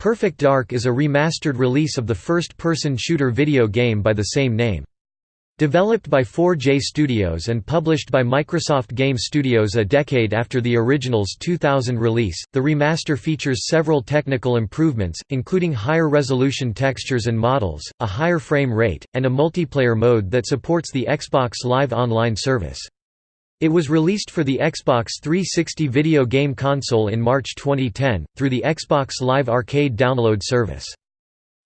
Perfect Dark is a remastered release of the first-person shooter video game by the same name. Developed by 4J Studios and published by Microsoft Game Studios a decade after the original's 2000 release, the remaster features several technical improvements, including higher resolution textures and models, a higher frame rate, and a multiplayer mode that supports the Xbox Live Online service. It was released for the Xbox 360 video game console in March 2010, through the Xbox Live Arcade download service.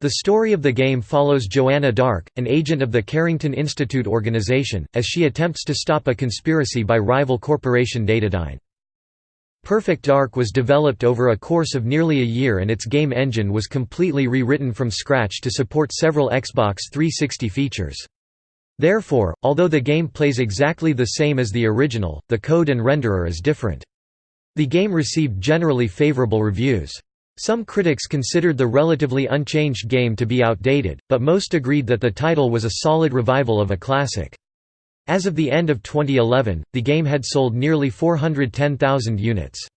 The story of the game follows Joanna Dark, an agent of the Carrington Institute organization, as she attempts to stop a conspiracy by rival corporation Datadyne. Perfect Dark was developed over a course of nearly a year and its game engine was completely rewritten from scratch to support several Xbox 360 features. Therefore, although the game plays exactly the same as the original, the code and renderer is different. The game received generally favorable reviews. Some critics considered the relatively unchanged game to be outdated, but most agreed that the title was a solid revival of a classic. As of the end of 2011, the game had sold nearly 410,000 units.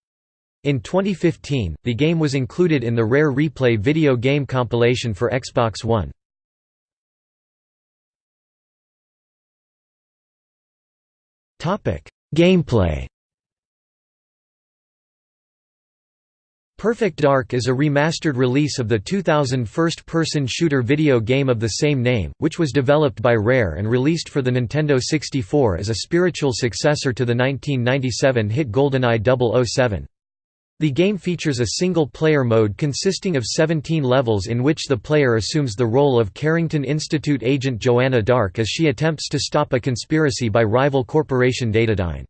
In 2015, the game was included in the Rare Replay video game compilation for Xbox One. Gameplay Perfect Dark is a remastered release of the 2000 first-person shooter video game of the same name, which was developed by Rare and released for the Nintendo 64 as a spiritual successor to the 1997 hit GoldenEye 007. The game features a single-player mode consisting of 17 levels in which the player assumes the role of Carrington Institute agent Joanna Dark as she attempts to stop a conspiracy by rival corporation Datadyne.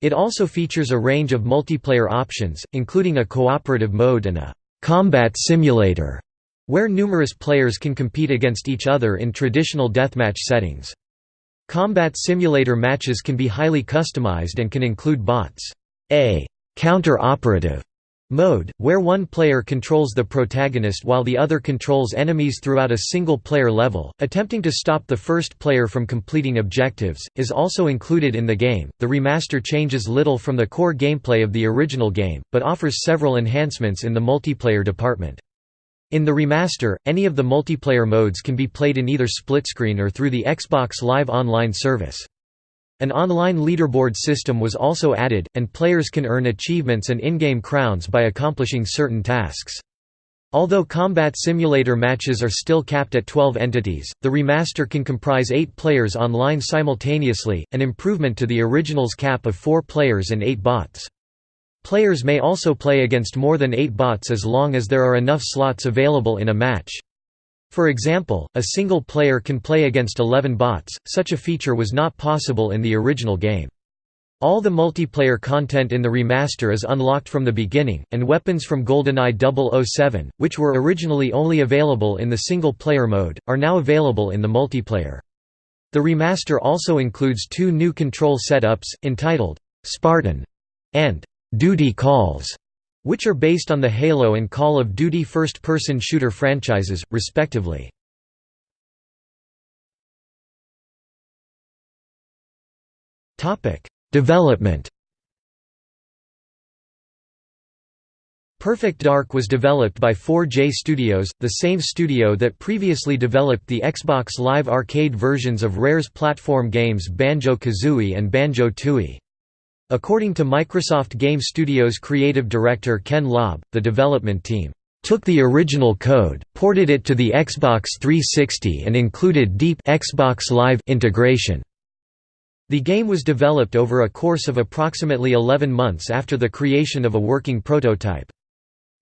It also features a range of multiplayer options, including a cooperative mode and a «combat simulator», where numerous players can compete against each other in traditional deathmatch settings. Combat simulator matches can be highly customized and can include bots. A counter-operative mode, where one player controls the protagonist while the other controls enemies throughout a single-player level, attempting to stop the first player from completing objectives, is also included in the game. The remaster changes little from the core gameplay of the original game, but offers several enhancements in the multiplayer department. In the remaster, any of the multiplayer modes can be played in either split-screen or through the Xbox Live Online service. An online leaderboard system was also added, and players can earn achievements and in-game crowns by accomplishing certain tasks. Although combat simulator matches are still capped at 12 entities, the remaster can comprise 8 players online simultaneously, an improvement to the original's cap of 4 players and 8 bots. Players may also play against more than 8 bots as long as there are enough slots available in a match. For example, a single player can play against 11 bots, such a feature was not possible in the original game. All the multiplayer content in the remaster is unlocked from the beginning, and weapons from GoldenEye 007, which were originally only available in the single-player mode, are now available in the multiplayer. The remaster also includes two new control setups, entitled, "'Spartan' and "'Duty Calls' which are based on the Halo and Call of Duty first-person shooter franchises, respectively. Development Perfect Dark was developed by 4J Studios, the same studio that previously developed the Xbox Live Arcade versions of Rare's platform games Banjo-Kazooie and Banjo-Tooie. According to Microsoft Game Studios creative director Ken Lobb, the development team took the original code, ported it to the Xbox 360 and included deep Xbox Live integration. The game was developed over a course of approximately 11 months after the creation of a working prototype.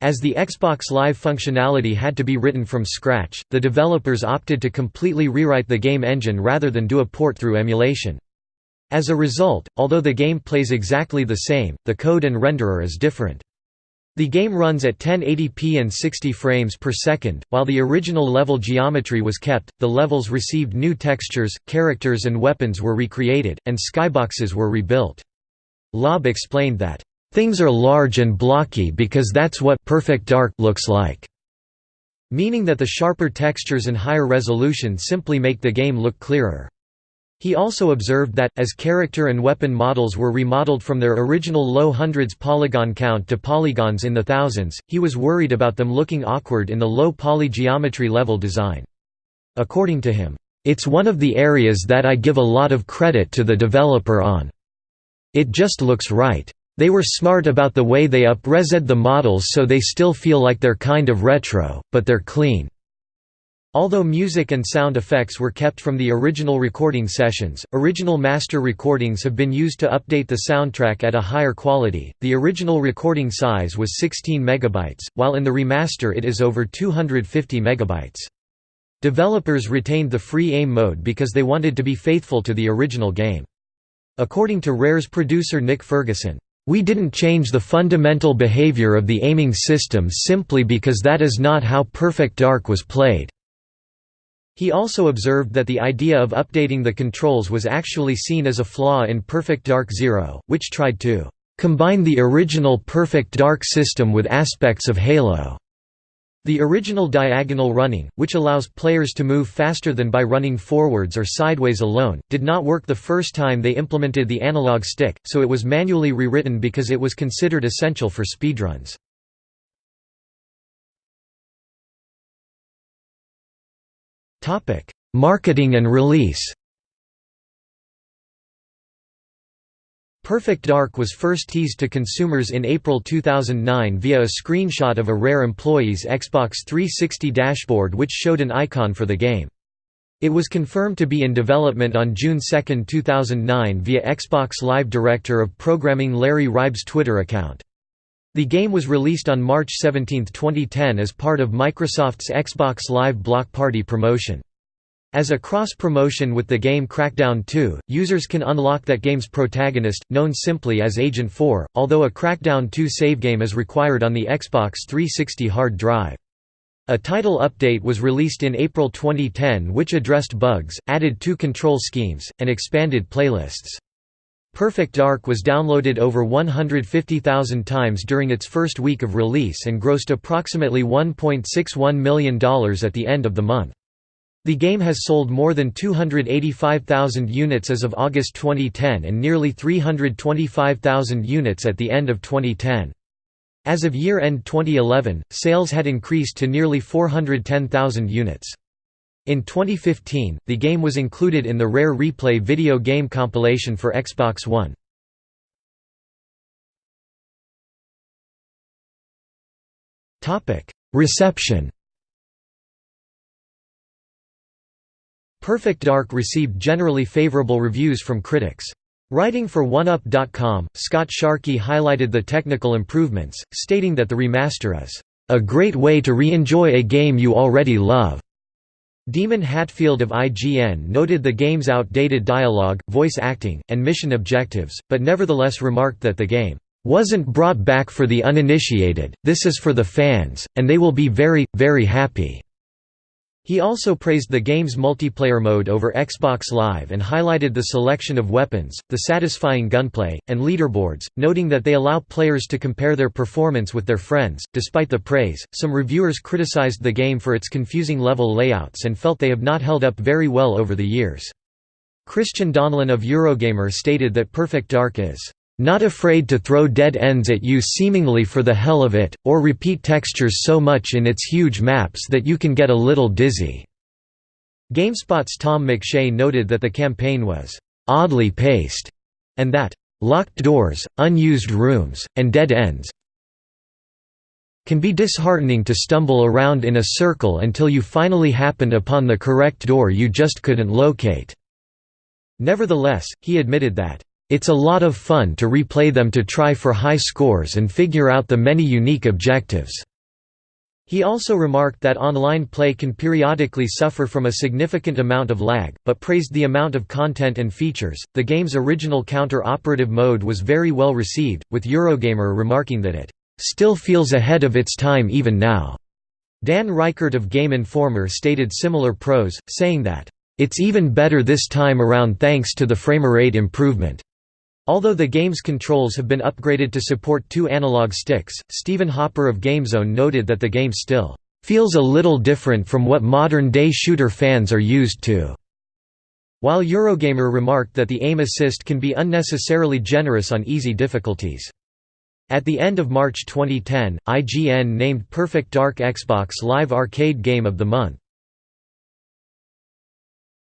As the Xbox Live functionality had to be written from scratch, the developers opted to completely rewrite the game engine rather than do a port through emulation. As a result, although the game plays exactly the same, the code and renderer is different. The game runs at 1080p and 60 frames per second, while the original level geometry was kept, the levels received new textures, characters and weapons were recreated, and skyboxes were rebuilt. Lobb explained that, "...things are large and blocky because that's what perfect dark looks like." Meaning that the sharper textures and higher resolution simply make the game look clearer. He also observed that, as character and weapon models were remodeled from their original low hundreds polygon count to polygons in the thousands, he was worried about them looking awkward in the low poly geometry level design. According to him, "...it's one of the areas that I give a lot of credit to the developer on. It just looks right. They were smart about the way they up-resed the models so they still feel like they're kind of retro, but they're clean." Although music and sound effects were kept from the original recording sessions, original master recordings have been used to update the soundtrack at a higher quality. The original recording size was 16 megabytes, while in the remaster it is over 250 megabytes. Developers retained the free aim mode because they wanted to be faithful to the original game. According to Rare's producer Nick Ferguson, we didn't change the fundamental behavior of the aiming system simply because that is not how Perfect Dark was played. He also observed that the idea of updating the controls was actually seen as a flaw in Perfect Dark Zero, which tried to combine the original Perfect Dark system with aspects of Halo. The original diagonal running, which allows players to move faster than by running forwards or sideways alone, did not work the first time they implemented the analog stick, so it was manually rewritten because it was considered essential for speedruns. Topic: Marketing and release. Perfect Dark was first teased to consumers in April 2009 via a screenshot of a Rare employee's Xbox 360 dashboard which showed an icon for the game. It was confirmed to be in development on June 2, 2009 via Xbox Live Director of Programming Larry Hryb's Twitter account. The game was released on March 17, 2010 as part of Microsoft's Xbox Live Block Party promotion. As a cross-promotion with the game Crackdown 2, users can unlock that game's protagonist, known simply as Agent 4, although a Crackdown 2 save game is required on the Xbox 360 hard drive. A title update was released in April 2010 which addressed bugs, added two control schemes, and expanded playlists. Perfect Dark was downloaded over 150,000 times during its first week of release and grossed approximately $1.61 million at the end of the month. The game has sold more than 285,000 units as of August 2010 and nearly 325,000 units at the end of 2010. As of year-end 2011, sales had increased to nearly 410,000 units. In 2015, the game was included in the Rare Replay video game compilation for Xbox One. Reception Perfect Dark received generally favorable reviews from critics. Writing for 1UP.com, Scott Sharkey highlighted the technical improvements, stating that the remaster is, "...a great way to re-enjoy a game you already love." Daemon Hatfield of IGN noted the game's outdated dialogue, voice acting, and mission objectives, but nevertheless remarked that the game wasn't brought back for the uninitiated, this is for the fans, and they will be very, very happy. He also praised the game's multiplayer mode over Xbox Live and highlighted the selection of weapons, the satisfying gunplay, and leaderboards, noting that they allow players to compare their performance with their friends. Despite the praise, some reviewers criticized the game for its confusing level layouts and felt they have not held up very well over the years. Christian Donlan of Eurogamer stated that Perfect Dark is not afraid to throw dead ends at you seemingly for the hell of it, or repeat textures so much in its huge maps that you can get a little dizzy." GameSpot's Tom Mc Shea noted that the campaign was «oddly paced» and that «locked doors, unused rooms, and dead ends can be disheartening to stumble around in a circle until you finally happened upon the correct door you just couldn't locate." Nevertheless, he admitted that it's a lot of fun to replay them to try for high scores and figure out the many unique objectives." He also remarked that online play can periodically suffer from a significant amount of lag, but praised the amount of content and features. The game's original counter operative mode was very well received, with Eurogamer remarking that it still feels ahead of its time even now. Dan Ryckert of Game Informer stated similar pros, saying that, It's even better this time around thanks to the framerate improvement. Although the game's controls have been upgraded to support two analog sticks, Stephen Hopper of GameZone noted that the game still feels a little different from what modern-day shooter fans are used to. while Eurogamer remarked that the aim assist can be unnecessarily generous on easy difficulties. At the end of March 2010, IGN named Perfect Dark Xbox Live Arcade Game of the Month.